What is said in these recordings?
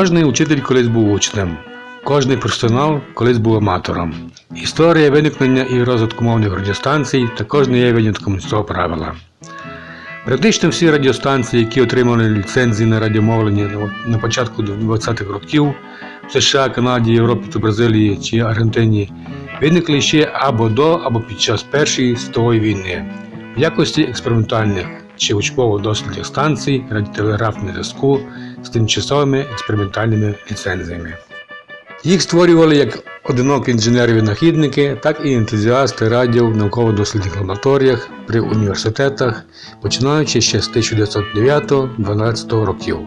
Кожний учитель колись був учнем, кожний професіонал колись був аматором. Історія виникнення і розвитку мовних радіостанцій також не є винятком з цього правила. Практично всі радіостанції, які отримали ліцензії на радіомовлення на- початку 20-х років в США, Канаді, Європі та Бразилії чи Аргентині, виникли ще або до, або під час Першої світової війни в якості експериментальних чи учбово-дослідних станцій радіотелеграфного зв'язку з тимчасовими експериментальними ліцензіями. Їх створювали як одинокі інженери-винахідники, так і ентузіасти радіо в науково-дослідних лабораторіях при університетах, починаючи ще з 1909-12 років.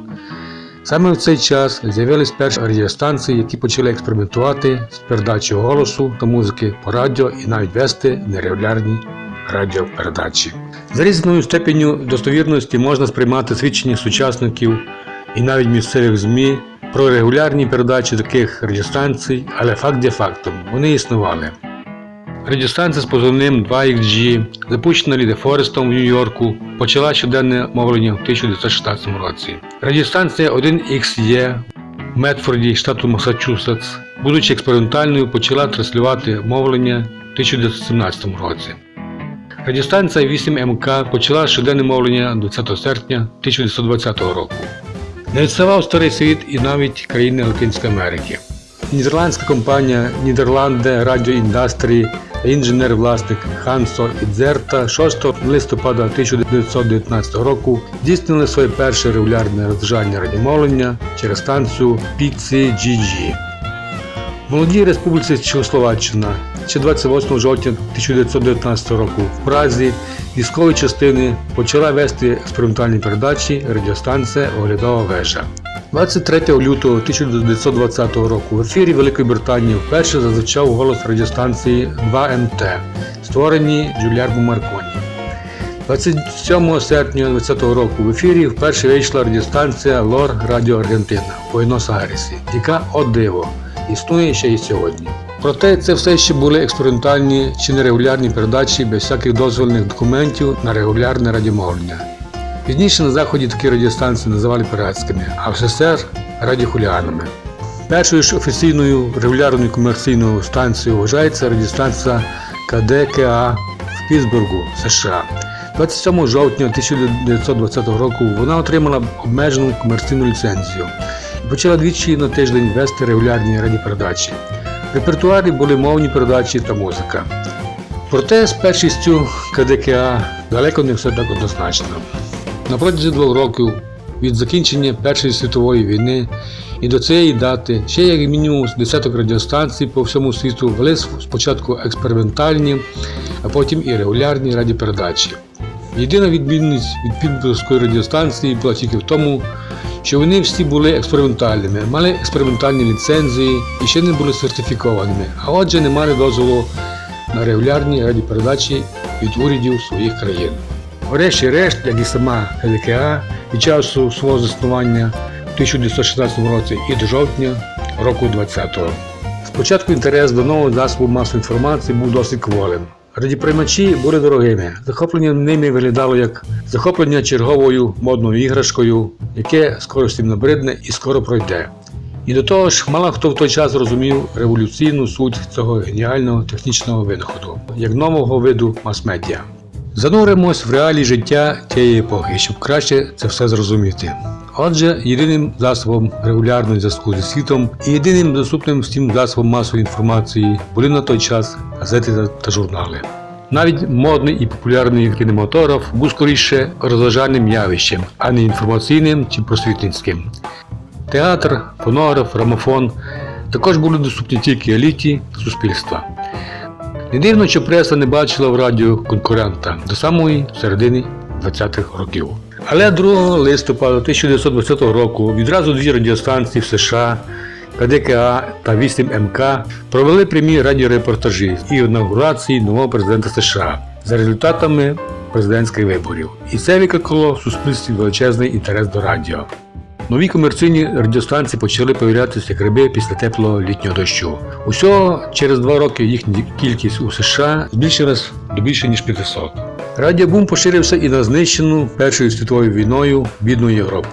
Саме в цей час з'явились перші радіостанції, які почали експериментувати з передачею голосу та музики по радіо і навіть вести нерегулярні радіопередачі. За різною степеню достовірності можна сприймати свідчення сучасників і навіть місцевих ЗМІ про регулярні передачі таких радіостанцій, але факт є фактом, вони існували. Радіостанція з позивним 2XG, запущена Ліде Форестом в Нью-Йорку, почала щоденне мовлення в 1916 році. Радіостанція 1XE в Медфорді, штату Масачусетс, будучи експериментальною, почала транслювати мовлення в 1917 році. Радіостанція 8МК почала щоденне мовлення 20 серпня 1920 року. Не відставав старий світ і навіть країни Латинської Америки. Нідерландська компанія Нідерланде Радіо Індастрії та інженер-власник Хансо Ідзерта 6 листопада 1919 року здійснили своє перше регулярне розважання радіомовлення через станцію PCGG. Молодій республіці Чехословаччина ще 28 жовтня 1919 року в Празі військові частини почала вести експериментальні передачі радіостанція Оглядова вежа. 23 лютого 1920 року в ефірі Великої Британії вперше зазвучав голос радіостанції 2МТ, створені Джуліармо Марконі. 27 серпня 2020 року в ефірі вперше вийшла радіостанція Лор Радіо Аргентина в Буенос-Айресі, яка о диво існує ще й сьогодні. Проте це все ще були експериментальні чи нерегулярні передачі без всяких дозвольних документів на регулярне радіомовлення. Пізніше на заході такі радіостанції називали піратськими, а в СССР радіохуліанами. Першою ж офіційною регулярною комерційною станцією вважається радіостанція КДКА в Пітсбургу, США. 27 жовтня 1920 року вона отримала обмежену комерційну ліцензію і почала двічі на тиждень вести регулярні радіопередачі. Репертуарі були мовні передачі та музика. Проте з першістю КДКА далеко не все так однозначно. На протязі двох років від закінчення Першої світової війни і до цієї дати ще як мінімум десяток радіостанцій по всьому світу вели спочатку експериментальні, а потім і регулярні радіопередачі. Єдина відмінність від підборської радіостанції була тільки в тому, що вони всі були експериментальними, мали експериментальні ліцензії і ще не були сертифікованими, а отже не мали дозволу на регулярні радіопередачі від урядів своїх країн. Врешті-решт, як і сама ГДКА, від часу свого заснування в 1916 році і до жовтня року 20-го. Спочатку інтерес до нового засобу масової інформації був досить кволим. Радіоприймачі були дорогими. Захоплення ними виглядало як захоплення черговою модною іграшкою, яке скоро всім набридне і скоро пройде. І до того ж, мало хто в той час розумів революційну суть цього геніального технічного винаходу, як нового виду мас-медіа. Зануримось в реалії життя тієї епохи, щоб краще це все зрозуміти. Отже, єдиним засобом регулярного зв'язку зі світом і єдиним доступним всім засобом масової інформації були на той час газети та- журнали. Навіть модний і популярний кінематограф був скоріше розважальним явищем, а не інформаційним чи просвітницьким. Театр, фонограф, грамофон також були доступні тільки еліті суспільства. Не дивно, що преса не бачила в радіо конкурента до самої середини 20-х років. Але 2 листопада 1920 року відразу дві радіостанції в США КДКА та 8МК провели прямі радіорепортажі і інаугурації нового президента США за результатами президентських виборів. І це викликало в суспільстві величезний інтерес до радіо. Нові комерційні радіостанції почали появлятися як гриби після теплого літнього дощу. Усього через два роки їхня кількість у США збільшилась до більше ніж 500. Радіобум поширився і на знищену Першою світовою війною бідну Європу.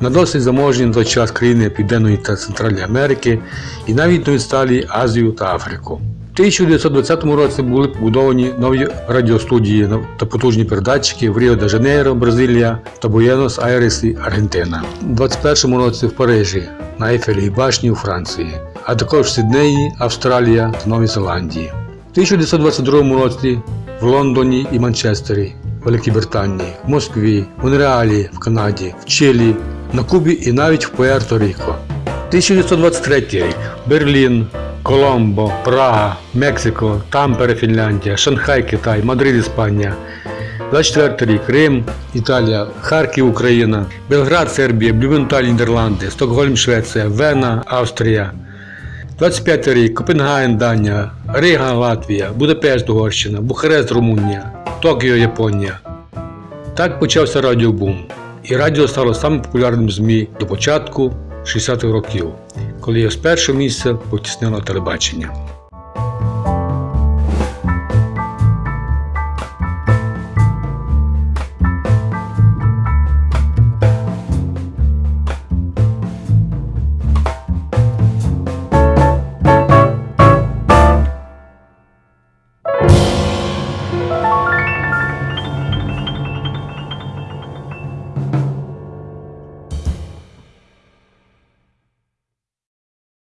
на досить заможні на той час країни Південної та Центральної Америки і навіть на відсталі Азію та Африку. У 1920 році були побудовані нові радіостудії та потужні передатчики в Ріо де Жанейро, Бразилія та Буенос Айресі, Аргентина. У 21 році в Парижі, на Ейфелевій башні у Франції, а також в Сиднеї, Австралія та Новій Зеландії. У 1922 році в Лондоні і Манчестері, Великій Британії, в Москві, Монреалі, в Канаді, в Чилі, на Кубі і навіть в Пуерто-Ріко. 1923 рік Берлін, Коломбо, Прага, Мексико, Тампере, Фінляндія, Шанхай, Китай, Мадрид, Іспанія. 24 рік Рим, Італія, Харків, Україна, Белград, Сербія, Блювенталь, Нідерланди, Стокгольм, Швеція, Вена, Австрія. 25 рік Копенгаген, Данія, Рига, Латвія, Будапешт, Угорщина, Бухарест, Румунія, Токіо, Японія. Так почався радіобум. І радіо стало самим популярним ЗМІ до початку 60-х років, коли його з першого місця потіснило телебачення.